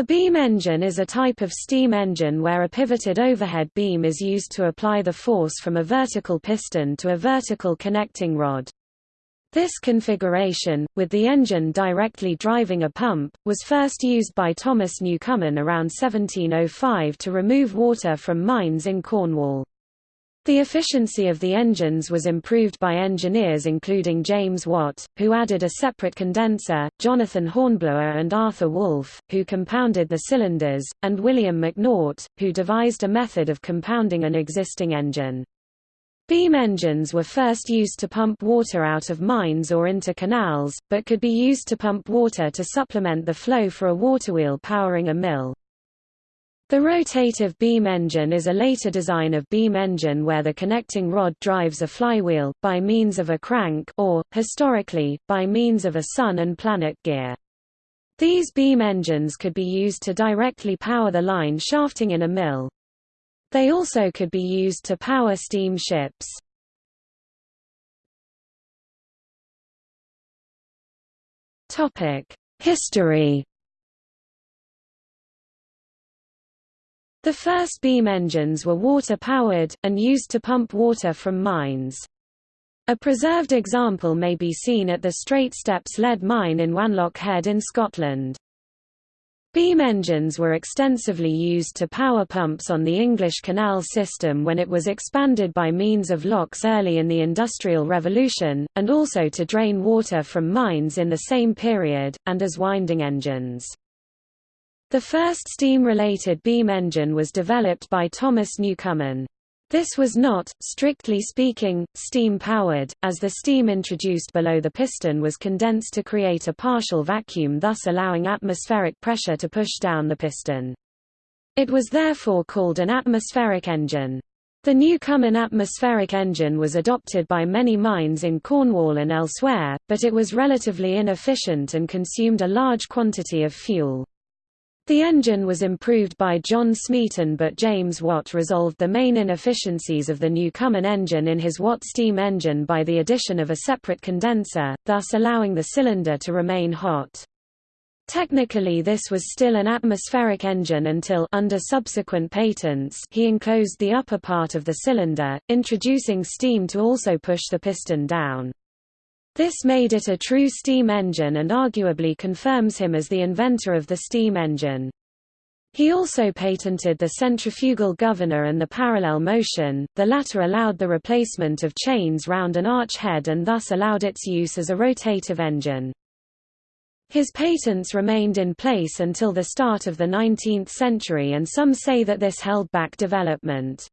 A beam engine is a type of steam engine where a pivoted overhead beam is used to apply the force from a vertical piston to a vertical connecting rod. This configuration, with the engine directly driving a pump, was first used by Thomas Newcomen around 1705 to remove water from mines in Cornwall. The efficiency of the engines was improved by engineers including James Watt, who added a separate condenser, Jonathan Hornblower and Arthur Woolf, who compounded the cylinders, and William McNaught, who devised a method of compounding an existing engine. Beam engines were first used to pump water out of mines or into canals, but could be used to pump water to supplement the flow for a waterwheel powering a mill. The rotative beam engine is a later design of beam engine where the connecting rod drives a flywheel, by means of a crank or, historically, by means of a sun and planet gear. These beam engines could be used to directly power the line shafting in a mill. They also could be used to power steam ships. History The first beam engines were water-powered, and used to pump water from mines. A preserved example may be seen at the Straitsteps lead mine in Wanlockhead in Scotland. Beam engines were extensively used to power pumps on the English canal system when it was expanded by means of locks early in the Industrial Revolution, and also to drain water from mines in the same period, and as winding engines. The first steam-related beam engine was developed by Thomas Newcomen. This was not, strictly speaking, steam-powered, as the steam introduced below the piston was condensed to create a partial vacuum thus allowing atmospheric pressure to push down the piston. It was therefore called an atmospheric engine. The Newcomen atmospheric engine was adopted by many mines in Cornwall and elsewhere, but it was relatively inefficient and consumed a large quantity of fuel. The engine was improved by John Smeaton but James Watt resolved the main inefficiencies of the Newcomen engine in his Watt steam engine by the addition of a separate condenser, thus allowing the cylinder to remain hot. Technically this was still an atmospheric engine until under subsequent patents he enclosed the upper part of the cylinder, introducing steam to also push the piston down. This made it a true steam engine and arguably confirms him as the inventor of the steam engine. He also patented the centrifugal governor and the parallel motion, the latter allowed the replacement of chains round an arch head and thus allowed its use as a rotative engine. His patents remained in place until the start of the 19th century and some say that this held back development.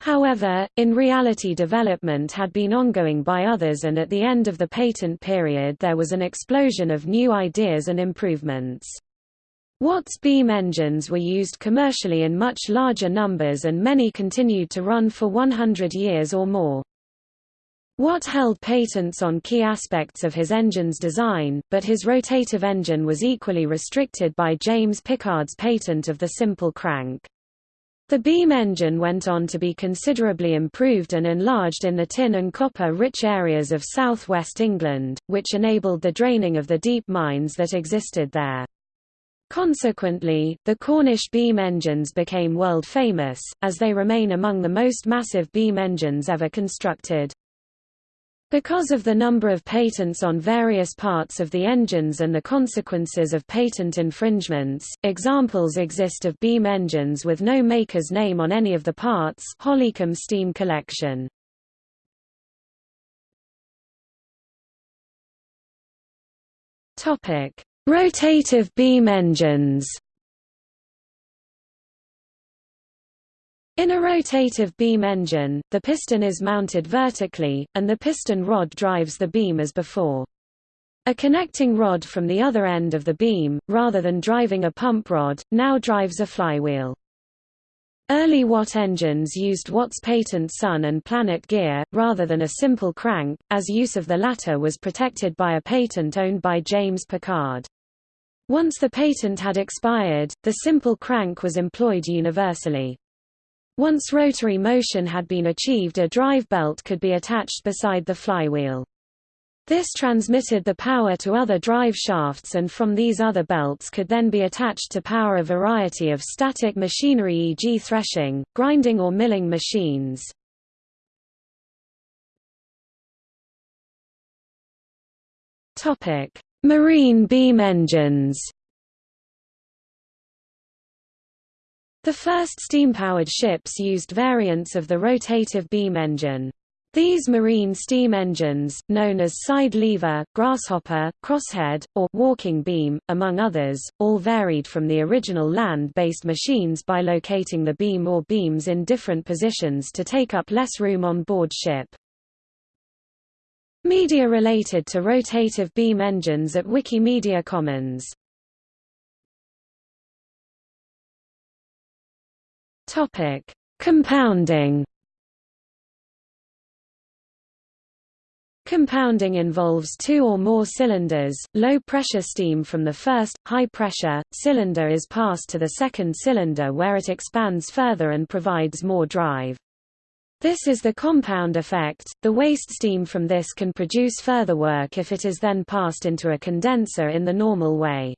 However, in reality development had been ongoing by others and at the end of the patent period there was an explosion of new ideas and improvements. Watt's beam engines were used commercially in much larger numbers and many continued to run for 100 years or more. Watt held patents on key aspects of his engine's design, but his rotative engine was equally restricted by James Pickard's patent of the simple crank. The beam engine went on to be considerably improved and enlarged in the tin and copper-rich areas of southwest England, which enabled the draining of the deep mines that existed there. Consequently, the Cornish beam engines became world famous, as they remain among the most massive beam engines ever constructed. Because of the number of patents on various parts of the engines and the consequences of patent infringements, examples exist of beam engines with no maker's name on any of the parts Hollycombe steam collection. Rotative beam engines In a rotative beam engine, the piston is mounted vertically, and the piston rod drives the beam as before. A connecting rod from the other end of the beam, rather than driving a pump rod, now drives a flywheel. Early Watt engines used Watt's patent Sun and Planet gear, rather than a simple crank, as use of the latter was protected by a patent owned by James Pickard. Once the patent had expired, the simple crank was employed universally. Once rotary motion had been achieved a drive belt could be attached beside the flywheel. This transmitted the power to other drive shafts and from these other belts could then be attached to power a variety of static machinery e.g. threshing, grinding or milling machines. Marine beam engines The first steam-powered ships used variants of the rotative beam engine. These marine steam engines, known as side lever, grasshopper, crosshead, or walking beam, among others, all varied from the original land-based machines by locating the beam or beams in different positions to take up less room on board ship. Media related to rotative beam engines at Wikimedia Commons Compounding Compounding involves two or more cylinders. Low pressure steam from the first, high pressure, cylinder is passed to the second cylinder where it expands further and provides more drive. This is the compound effect. The waste steam from this can produce further work if it is then passed into a condenser in the normal way.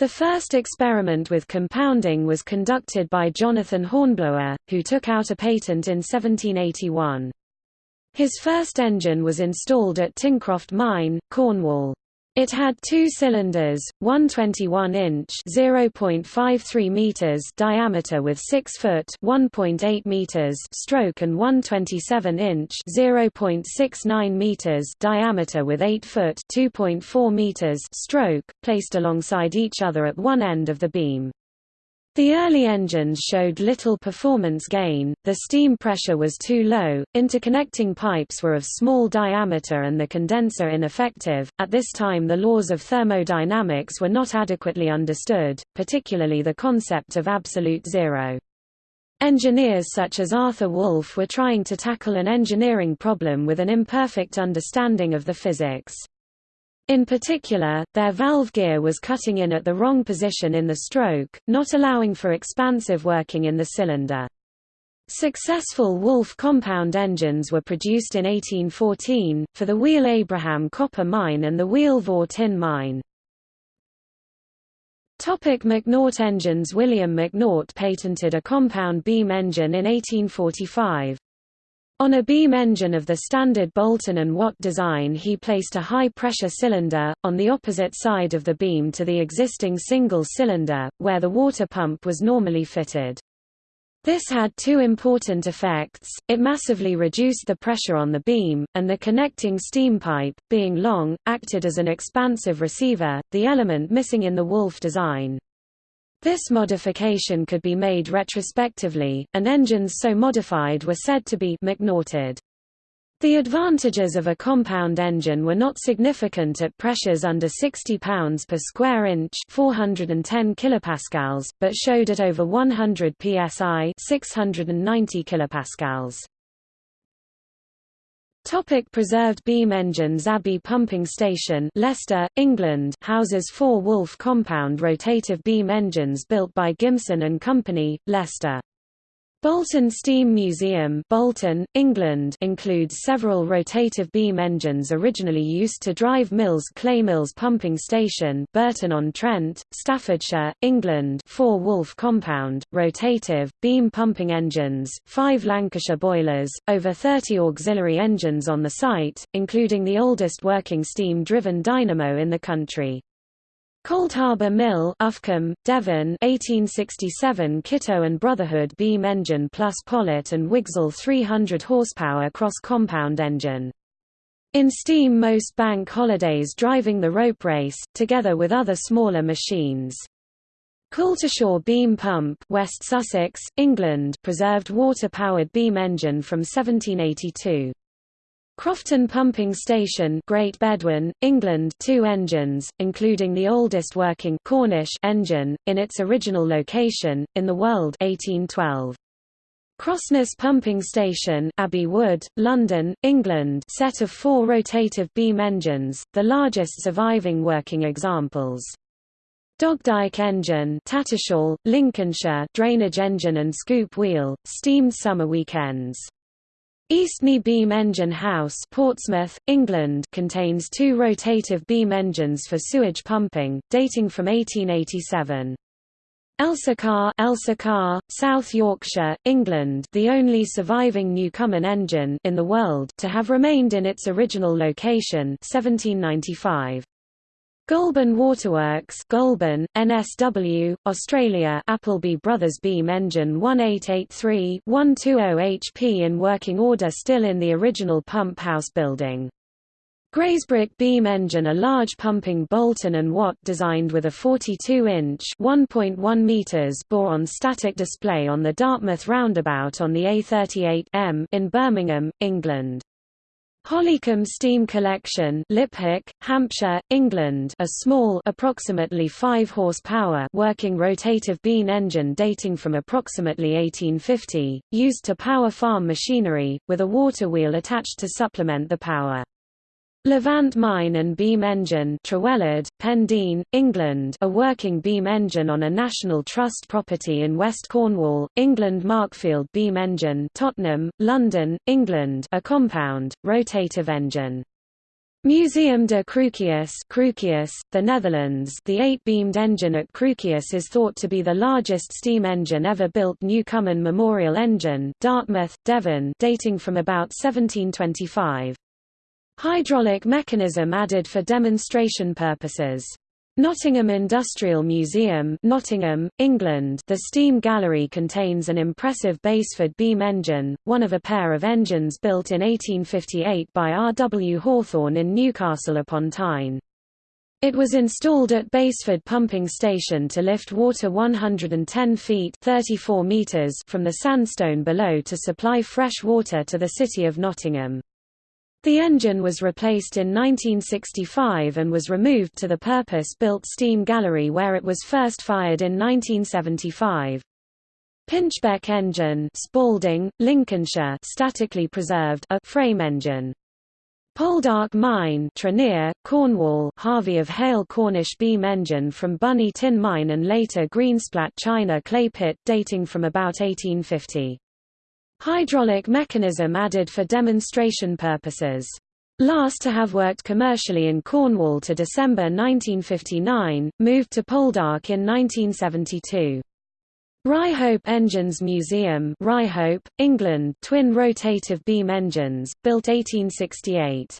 The first experiment with compounding was conducted by Jonathan Hornblower, who took out a patent in 1781. His first engine was installed at Tincroft Mine, Cornwall. It had two cylinders, one 21-inch (0.53 meters) diameter with 6 foot (1.8 meters) stroke and one 27-inch (0.69 meters) diameter with 8 foot (2.4 meters) stroke, placed alongside each other at one end of the beam. The early engines showed little performance gain, the steam pressure was too low, interconnecting pipes were of small diameter and the condenser ineffective. At this time the laws of thermodynamics were not adequately understood, particularly the concept of absolute zero. Engineers such as Arthur Woolf were trying to tackle an engineering problem with an imperfect understanding of the physics. In particular, their valve gear was cutting in at the wrong position in the stroke, not allowing for expansive working in the cylinder. Successful Woolf compound engines were produced in 1814, for the Wheal Abraham copper mine and the Wheal Vor tin mine. Topic McNaught engines William McNaught patented a compound beam engine in 1845. On a beam engine of the standard Boulton and Watt design he placed a high-pressure cylinder, on the opposite side of the beam to the existing single cylinder, where the water pump was normally fitted. This had two important effects, it massively reduced the pressure on the beam, and the connecting steam pipe, being long, acted as an expansive receiver, the element missing in the Woolf design. This modification could be made retrospectively, and engines so modified were said to be McNaughted. The advantages of a compound engine were not significant at pressures under 60 pounds per square inch, 410 kilopascals, but showed at over 100 psi, 690 kilopascals. Topic preserved beam engines Abbey Pumping Station Leicester, England houses four Woolf compound rotative beam engines built by Gimson and Company, Leicester. Bolton Steam Museum Bolton, England includes several rotative beam engines originally used to drive Mills Clay Mills Pumping Station Burton-on-Trent, Staffordshire, England four Woolf compound, rotative, beam pumping engines, 5 Lancashire boilers, over 30 auxiliary engines on the site, including the oldest working steam-driven dynamo in the country. Coldharbour Mill Uffculme, Devon 1867 Kittoe and Brotherhood beam engine plus Pollitt and Wigsell 300 horsepower cross-compound engine. In steam most bank holidays driving the rope race, together with other smaller machines. Coultershaw beam pump West Sussex, England preserved water-powered beam engine from 1782. Crofton Pumping Station Great Bedwyn, England two engines, including the oldest working Cornish engine, in its original location, in the world 1812. Crossness Pumping Station Abbey Wood, London, England set of four rotative beam engines, the largest surviving working examples. Dogdyke engine Tattershall, Lincolnshire drainage engine and scoop wheel, steamed summer weekends. Eastney Beam Engine House Portsmouth, England contains two rotative beam engines for sewage pumping, dating from 1887. Elsecar, Elsecar, South Yorkshire, England the only surviving Newcomen engine in the world to have remained in its original location 1795. Goulburn Waterworks Goulburn, NSW, Australia Appleby Brothers Beam Engine 1883-120 HP in working order still in the original pump house building. Grazebrook beam engine a large pumping Boulton and Watt designed with a 42-inch (1.1 meters) bore on static display on the Dartmouth roundabout on the A38M in Birmingham, England. Hollycombe Steam Collection Liphook, Hampshire, England a small approximately 5 horsepower working rotative beam engine dating from approximately 1850, used to power farm machinery, with a water wheel attached to supplement the power. Levant Mine and Beam Engine Trewellard, Pendeen, England a working beam engine on a National Trust property in West Cornwall, England Markfield Beam Engine Tottenham, London, England a compound, rotative engine. Museum de Cruquius Cruquius, the Netherlands the eight-beamed engine at Cruquius is thought to be the largest steam engine ever built Newcomen Memorial Engine Dartmouth, Devon dating from about 1725. Hydraulic mechanism added for demonstration purposes. Nottingham Industrial Museum Nottingham, England The steam gallery contains an impressive Basford beam engine, one of a pair of engines built in 1858 by R. W. Hawthorn in Newcastle upon Tyne. It was installed at Basford Pumping Station to lift water 110 feet 34 meters from the sandstone below to supply fresh water to the city of Nottingham. The engine was replaced in 1965 and was removed to the purpose-built steam gallery where it was first fired in 1975. Pinchbeck engine Spalding, Lincolnshire statically preserved a frame engine. Poldark Mine Trenear, Cornwall Harvey of Hayle Cornish beam engine from Bunny Tin Mine and later Greensplat China clay pit dating from about 1850. Hydraulic mechanism added for demonstration purposes. Last to have worked commercially in Cornwall to December 1959, moved to Poldark in 1972. Ryhope Engines Museum Ryhope, England twin rotative beam engines, built 1868.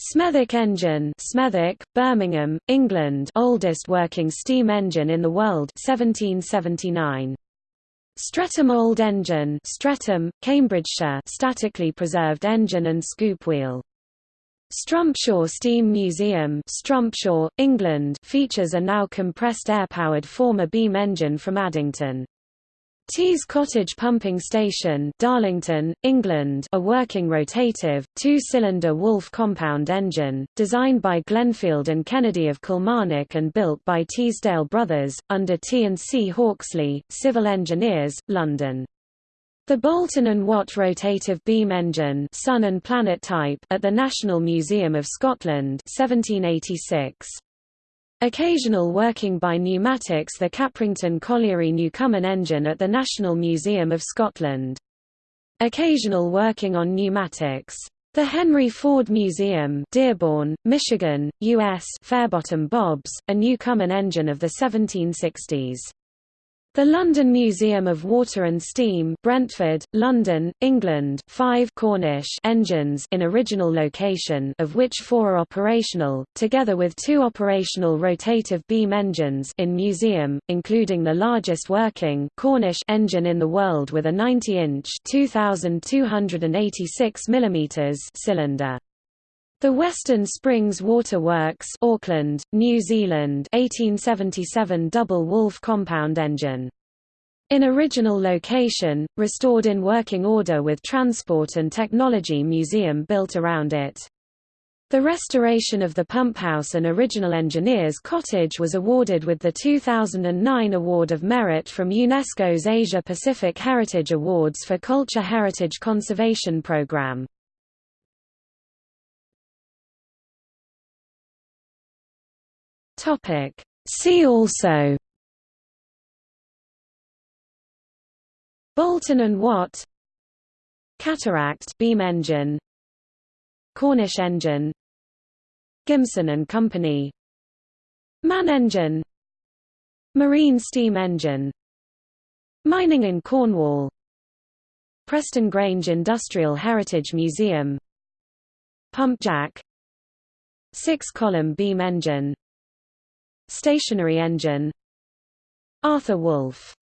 Smethwick engine Smethwick, Birmingham, England oldest working steam engine in the world 1779. Stretham Old Engine Stretham, Cambridgeshire statically preserved engine and scoop wheel. Strumpshaw Steam Museum Strumpshaw, England features a now compressed air-powered former beam engine from Addington. Tees Cottage Pumping Station Darlington, England a working rotative, two-cylinder Woolf compound engine, designed by Glenfield and Kennedy of Kilmarnock and built by Teesdale Brothers, under T&C Hawksley, Civil Engineers, London. The Boulton and Watt rotative beam engine Sun and Planet type at the National Museum of Scotland 1786. Occasional working by pneumatics the Caprington Colliery Newcomen engine at the National Museum of Scotland. Occasional working on pneumatics. The Henry Ford Museum Dearborn, Michigan, U.S. Fairbottom Bobs, a Newcomen engine of the 1760s. The London Museum of Water and Steam Brentford, London, England five Cornish engines in original location of which four are operational, together with two operational rotative beam engines in museum, including the largest working Cornish engine in the world with a 90-inch cylinder. The Western Springs Water Works Auckland, New Zealand 1877 double Woolf compound engine. In original location, restored in working order with Transport and Technology Museum built around it. The restoration of the pumphouse and original engineer's cottage was awarded with the 2009 Award of Merit from UNESCO's Asia-Pacific Heritage Awards for Culture Heritage Conservation Program. Topic. See also. Boulton and Watt. Cataract beam engine. Cornish engine. Gimson and Company. MAN engine. Marine steam engine. Mining in Cornwall. Preston Grange Industrial Heritage Museum. Pump jack Six-column beam engine Stationary engine. Arthur Woolf